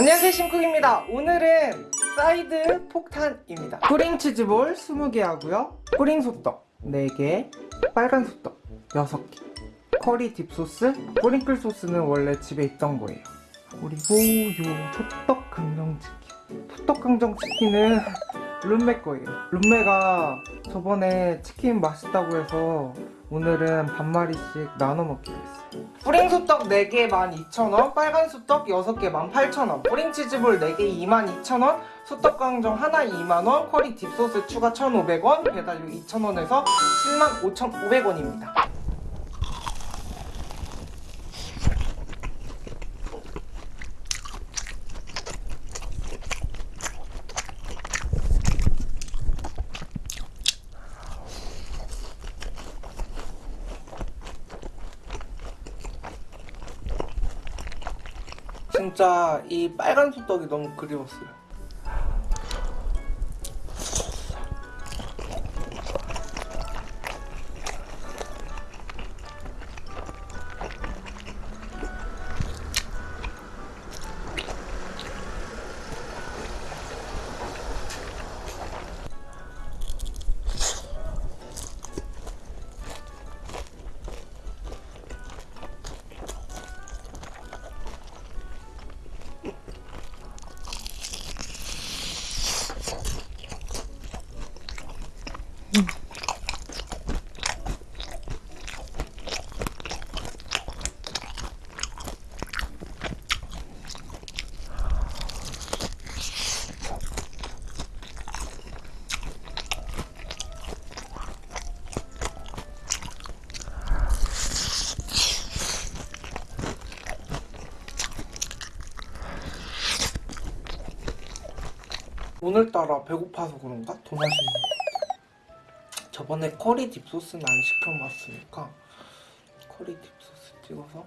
안녕하세요 심쿡입니다. 오늘은 사이드 폭탄입니다. 뿌링 치즈볼 20개 하고요. 뿌링 소떡 4개 빨간 소떡 6개 커리 dip소스 뿌링클 소스는 원래 집에 있던 거예요. 그리고 요 소떡 강정치킨. 소떡 강정치킨은 룸메 거예요. 룸메가 저번에 치킨 맛있다고 해서 오늘은 반마리씩 나눠 먹기로 했어요. 뿌링 소떡 4개 12,000원 빨간 소떡 6개 18,000원 뿌링 치즈볼 4개 22,000원 소떡 강정 하나 2만원 커리 딥소스 추가 1,500원 배달료 2,000원에서 75,500원입니다 진짜 이 빨간 소떡이 너무 그리웠어요 오늘따라 배고파서 그런가? 같아 저번에 커리 딥소스는 안 시켜봤으니까 커리 딥소스 찍어서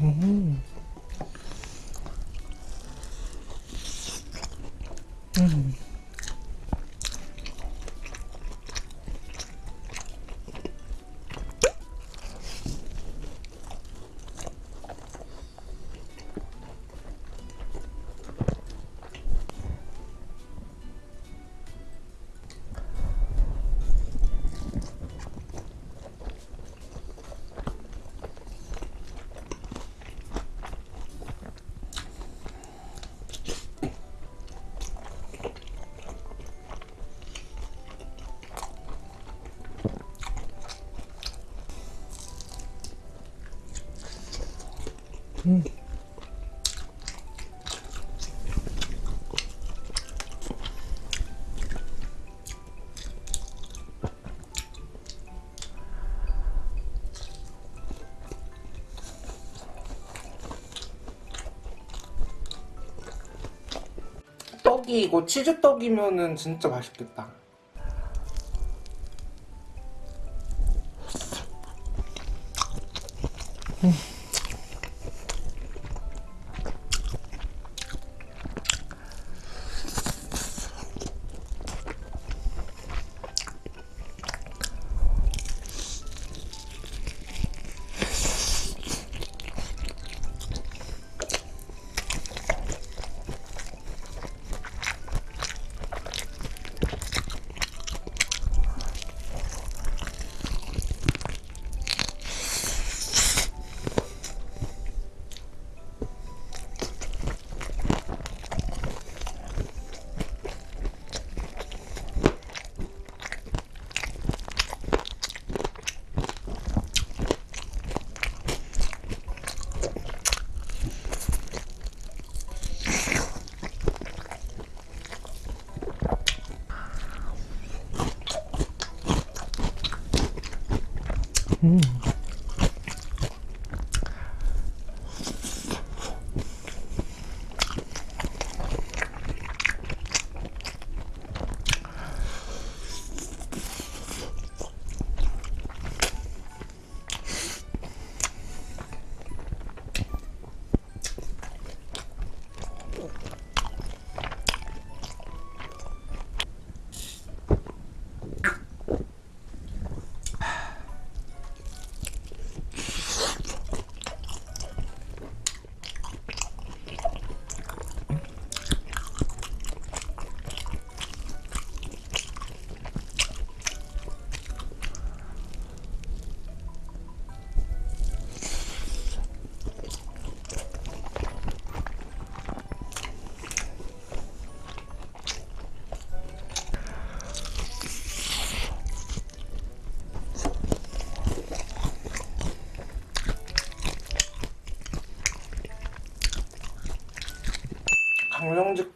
음. 음. 떡이 이거 치즈떡이면은 진짜 맛있겠다 음.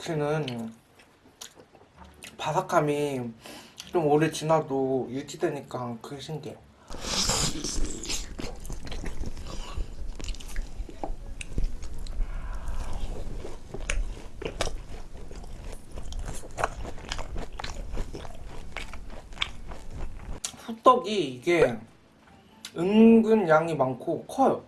강령지키는 바삭함이 좀 오래 지나도 유지되니까 그게 신기해. 호떡이 이게 은근 양이 많고 커요.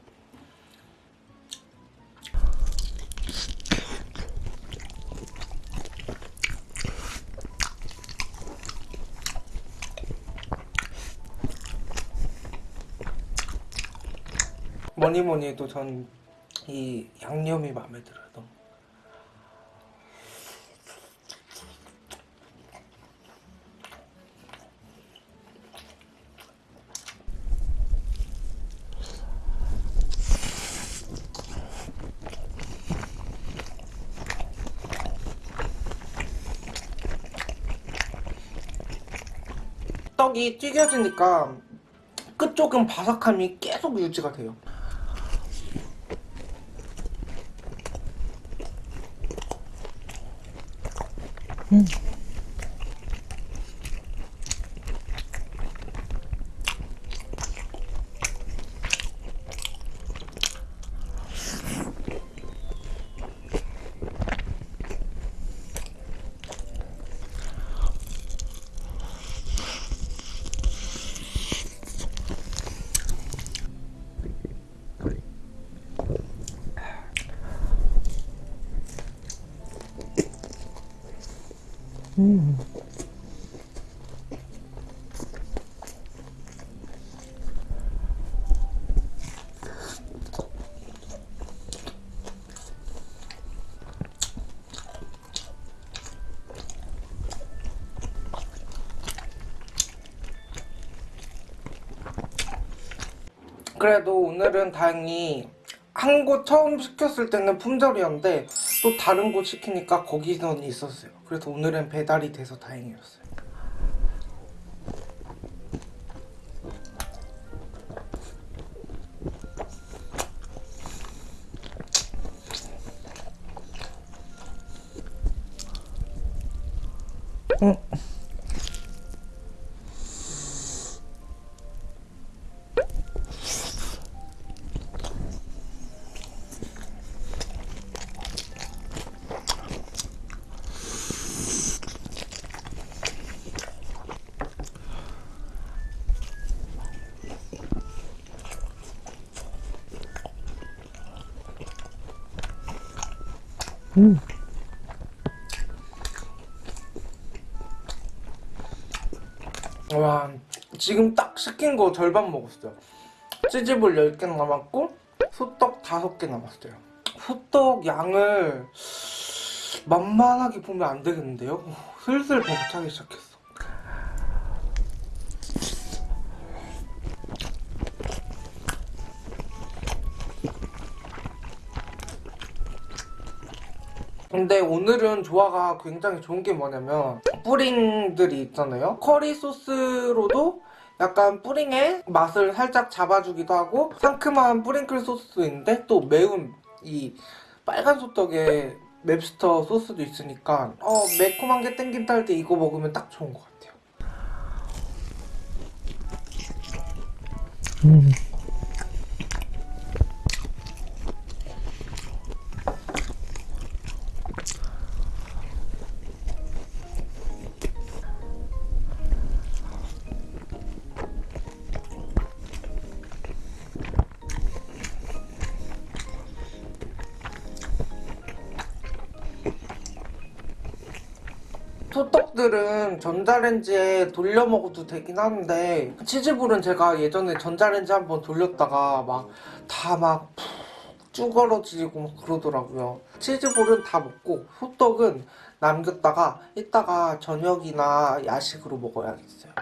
뭐니 뭐니 해도 전 이 양념이 마음에 들어요. 떡이 튀겨지니까 끝쪽은 바삭함이 계속 유지가 돼요. Mm. 그래도 오늘은 다행히 한 곳 처음 시켰을 때는 품절이었는데 또 다른 곳 시키니까 거기선 있었어요. 그래서 오늘은 배달이 돼서 다행이었어요. 응. 와 지금 딱 시킨 거 절반 먹었어요. 치즈볼 10개 남았고 소떡 5개 남았어요. 소떡 양을 만만하게 보면 안 되겠는데요? 오, 슬슬 배고차기 시작했어 근데 오늘은 조화가 굉장히 좋은 게 뭐냐면 뿌링들이 있잖아요 커리 소스로도 약간 뿌링의 맛을 살짝 잡아주기도 하고 상큼한 뿌링클 소스도 있는데 또 매운 이 빨간 소떡에 맵스터 소스도 있으니까 어 매콤한 게 땡긴다 할 때 이거 먹으면 딱 좋은 것 같아요 음. 소떡들은 전자레인지에 돌려 먹어도 되긴 하는데 치즈볼은 제가 예전에 전자레인지 한번 돌렸다가 막 다막 쭈그러지고 막 그러더라고요. 치즈볼은 다 먹고 소떡은 남겼다가 이따가 저녁이나 야식으로 먹어야겠어요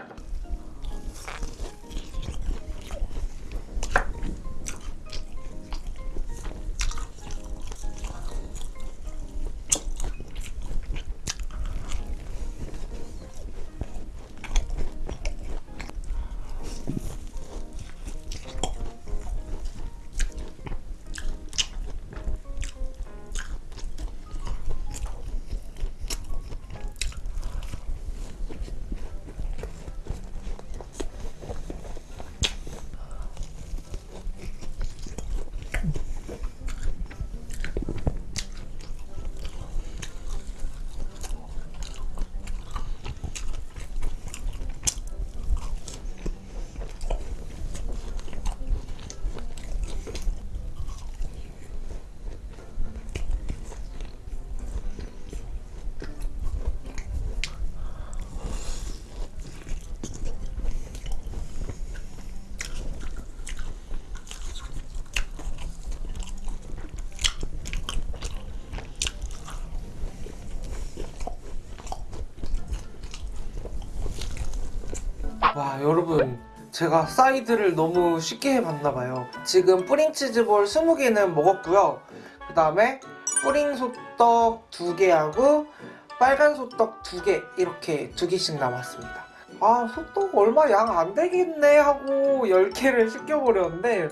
와 여러분. 제가 사이드를 너무 쉽게 해봤나봐요. 지금 뿌링치즈볼 20개는 먹었고요. 그 다음에 뿌링 소떡 2개하고 빨간 소떡 2개 이렇게 2개씩 남았습니다. 아 소떡 얼마 양 안 되겠네 하고 10개를 시켜버렸는데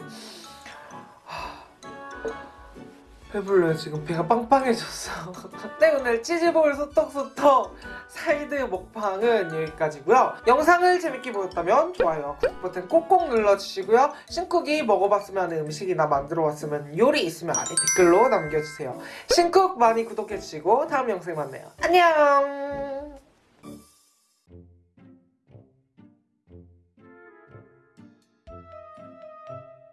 배불러요. 지금 배가 빵빵해졌어. 네 오늘 치즈볼 소떡 소떡 사이드 먹방은 여기까지고요. 영상을 재밌게 보셨다면 좋아요 구독 버튼 꼭꼭 눌러주시고요. 신쿡이 먹어봤으면 음식이나 만들어봤으면 요리 있으면 아래 댓글로 남겨주세요. 신쿡 많이 구독해주시고 다음 영상에 만나요. 안녕